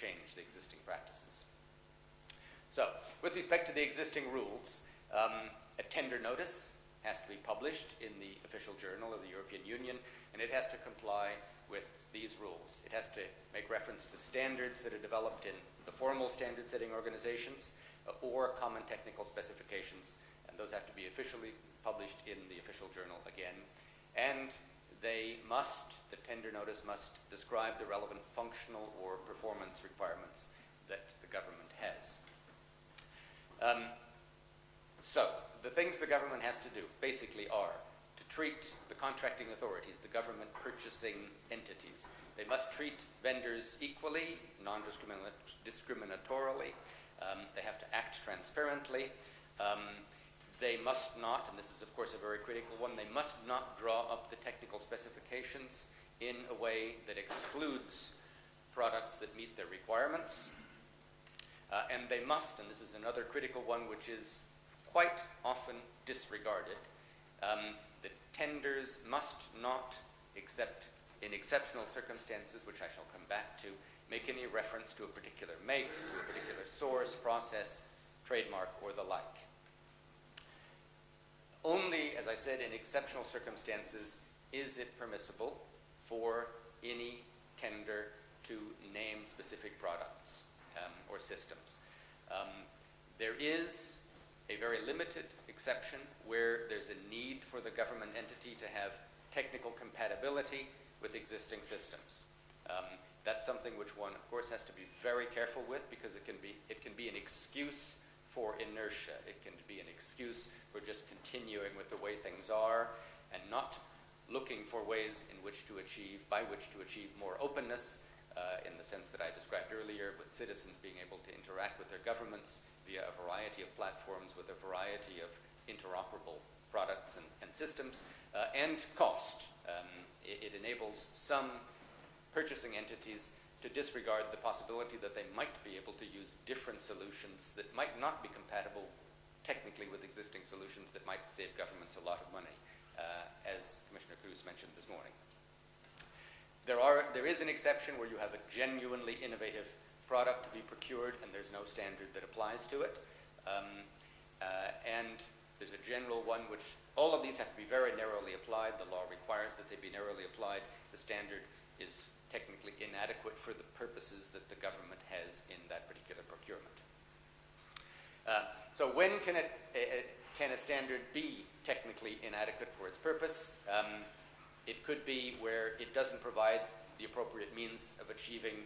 change the existing practices. So, with respect to the existing rules, um, a tender notice has to be published in the official journal of the European Union, and it has to comply with these rules. It has to make reference to standards that are developed in the formal standard setting organizations uh, or common technical specifications, and those have to be officially published in the official journal again. And they must, the tender notice must describe the relevant functional or performance requirements that the government has. Um, so, the things the government has to do basically are to treat the contracting authorities, the government purchasing entities. They must treat vendors equally, non-discriminatorily. Um, they have to act transparently. Um, they must not, and this is of course a very critical one, they must not draw up the technical specifications in a way that excludes products that meet their requirements. Uh, and they must, and this is another critical one which is quite often disregarded, um, the tenders must not, except in exceptional circumstances, which I shall come back to, make any reference to a particular make, to a particular source, process, trademark, or the like. Only, as I said, in exceptional circumstances is it permissible for any tender to name specific products um, or systems. Um, there is a very limited exception where there's a need for the government entity to have technical compatibility with existing systems. Um, that's something which one, of course, has to be very careful with because it can be, it can be an excuse for inertia. It can be an excuse for just continuing with the way things are and not looking for ways in which to achieve, by which to achieve more openness uh, in the sense that I described earlier, with citizens being able to interact with their governments via a variety of platforms with a variety of interoperable products and, and systems, uh, and cost. Um, it, it, enables some purchasing entities to disregard the possibility that they might be able to use different solutions that might not be compatible technically with existing solutions that might save governments a lot of money, uh, as Commissioner Kroes mentioned this morning. There, are, there is an exception where you have a genuinely innovative product to be procured and there's no standard that applies to it. Um, uh, and there's a general one which all of these have to be very narrowly applied. The law requires that they be narrowly applied. The standard is inadequate for the purposes that the government has in that particular procurement. Uh, so when can, it, a, can a standard be technically inadequate for its purpose? Um, it could be where it doesn't provide the appropriate means of achieving